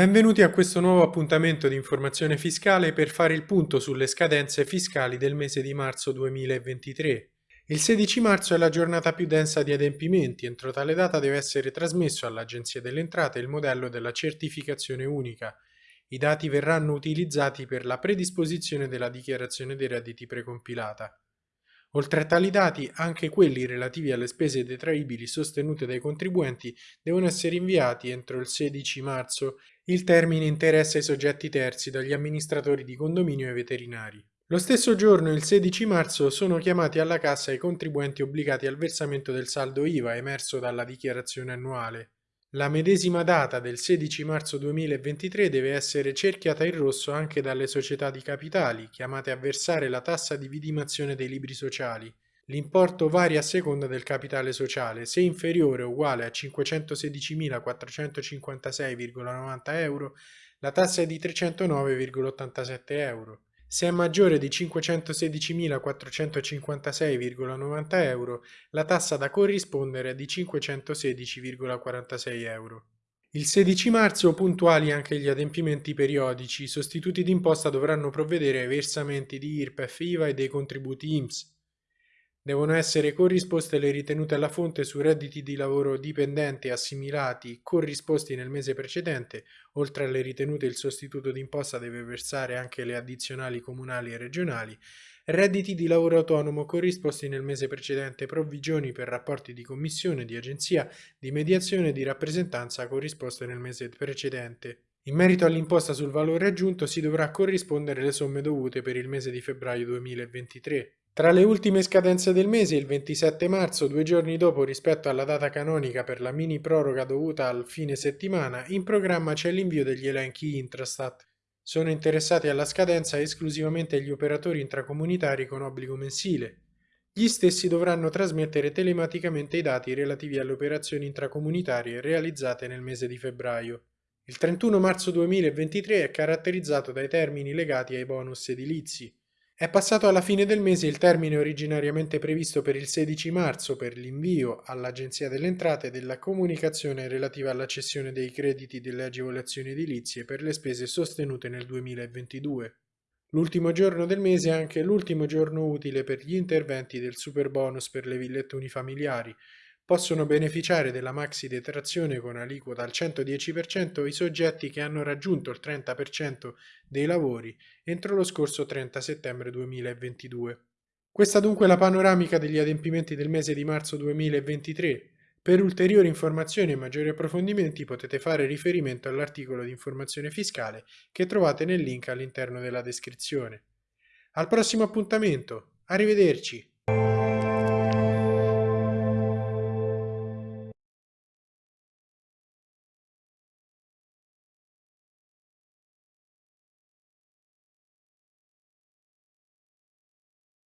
Benvenuti a questo nuovo appuntamento di informazione fiscale per fare il punto sulle scadenze fiscali del mese di marzo 2023. Il 16 marzo è la giornata più densa di adempimenti, entro tale data deve essere trasmesso all'Agenzia delle Entrate il modello della certificazione unica. I dati verranno utilizzati per la predisposizione della dichiarazione dei redditi precompilata. Oltre a tali dati, anche quelli relativi alle spese detraibili sostenute dai contribuenti devono essere inviati entro il 16 marzo. Il termine interessa i soggetti terzi dagli amministratori di condominio e veterinari. Lo stesso giorno, il 16 marzo, sono chiamati alla cassa i contribuenti obbligati al versamento del saldo IVA emerso dalla dichiarazione annuale. La medesima data del 16 marzo 2023 deve essere cerchiata in rosso anche dalle società di capitali, chiamate a versare la tassa di vidimazione dei libri sociali. L'importo varia a seconda del capitale sociale, se inferiore o uguale a 516.456,90 euro, la tassa è di 309,87 euro. Se è maggiore di 516.456,90 euro, la tassa da corrispondere è di 516,46 euro. Il 16 marzo puntuali anche gli adempimenti periodici, i sostituti d'imposta dovranno provvedere ai versamenti di IRPEF, IVA e dei contributi IMSS. Devono essere corrisposte le ritenute alla fonte su redditi di lavoro dipendente assimilati corrisposti nel mese precedente, oltre alle ritenute il sostituto d'imposta deve versare anche le addizionali comunali e regionali, redditi di lavoro autonomo corrisposti nel mese precedente, provvigioni per rapporti di commissione, di agenzia, di mediazione e di rappresentanza corrisposte nel mese precedente. In merito all'imposta sul valore aggiunto si dovrà corrispondere le somme dovute per il mese di febbraio 2023. Tra le ultime scadenze del mese, il 27 marzo, due giorni dopo rispetto alla data canonica per la mini proroga dovuta al fine settimana, in programma c'è l'invio degli elenchi Intrastat. Sono interessati alla scadenza esclusivamente gli operatori intracomunitari con obbligo mensile. Gli stessi dovranno trasmettere telematicamente i dati relativi alle operazioni intracomunitarie realizzate nel mese di febbraio. Il 31 marzo 2023 è caratterizzato dai termini legati ai bonus edilizi. È passato alla fine del mese il termine originariamente previsto per il 16 marzo per l'invio all'Agenzia delle Entrate della comunicazione relativa alla cessione dei crediti delle agevolazioni edilizie per le spese sostenute nel 2022. L'ultimo giorno del mese è anche l'ultimo giorno utile per gli interventi del super bonus per le villette unifamiliari, Possono beneficiare della maxi detrazione con aliquota al 110% i soggetti che hanno raggiunto il 30% dei lavori entro lo scorso 30 settembre 2022. Questa dunque è la panoramica degli adempimenti del mese di marzo 2023. Per ulteriori informazioni e maggiori approfondimenti potete fare riferimento all'articolo di informazione fiscale che trovate nel link all'interno della descrizione. Al prossimo appuntamento, arrivederci!